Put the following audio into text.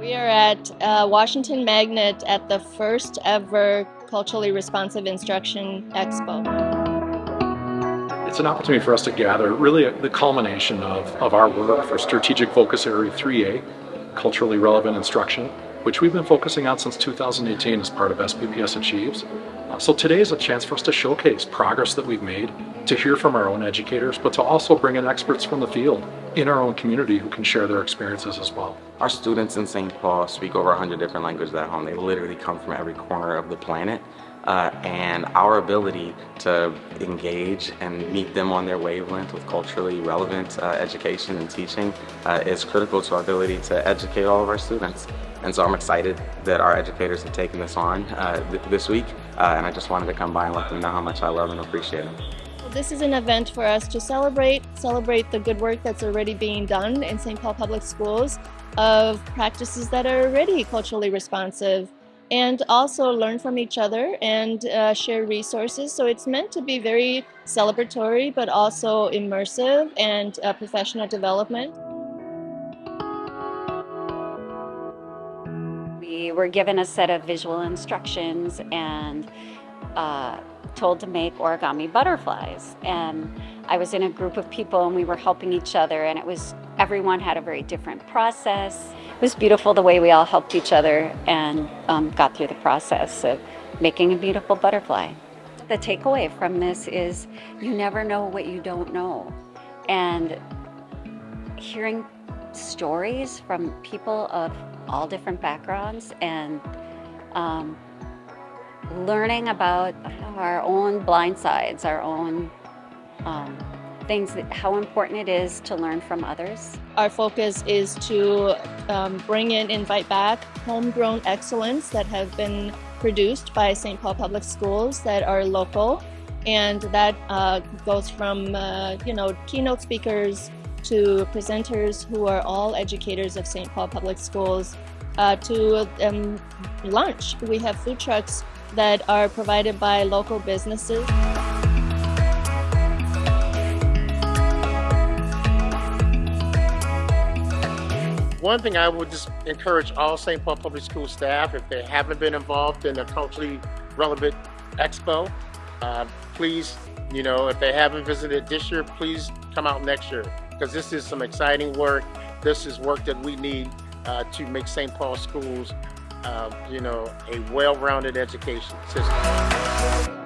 We are at uh, Washington Magnet at the first ever Culturally Responsive Instruction Expo. It's an opportunity for us to gather really the culmination of, of our work for Strategic Focus Area 3A, Culturally Relevant Instruction, which we've been focusing on since 2018 as part of SPPS Achieves. Uh, so today is a chance for us to showcase progress that we've made, to hear from our own educators, but to also bring in experts from the field in our own community who can share their experiences as well. Our students in St. Paul speak over 100 different languages at home. They literally come from every corner of the planet. Uh, and our ability to engage and meet them on their wavelength with culturally relevant uh, education and teaching uh, is critical to our ability to educate all of our students. And so I'm excited that our educators have taken this on uh, th this week, uh, and I just wanted to come by and let them know how much I love and appreciate them. This is an event for us to celebrate, celebrate the good work that's already being done in St. Paul Public Schools of practices that are already culturally responsive and also learn from each other and uh, share resources. So it's meant to be very celebratory but also immersive and uh, professional development. We were given a set of visual instructions and uh, told to make origami butterflies. And I was in a group of people and we were helping each other and it was, everyone had a very different process. It was beautiful the way we all helped each other and um, got through the process of making a beautiful butterfly. The takeaway from this is you never know what you don't know. And hearing stories from people of all different backgrounds and um, learning about our own blind sides, our own um, things, that, how important it is to learn from others. Our focus is to um, bring in, invite back homegrown excellence that have been produced by St. Paul Public Schools that are local and that uh, goes from uh, you know keynote speakers to presenters who are all educators of St. Paul Public Schools uh, to um, lunch. We have food trucks that are provided by local businesses. One thing I would just encourage all St. Paul Public School staff, if they haven't been involved in a culturally relevant expo, uh, please, you know, if they haven't visited this year, please come out next year because this is some exciting work. This is work that we need uh, to make St. Paul schools uh, you know, a well-rounded education system.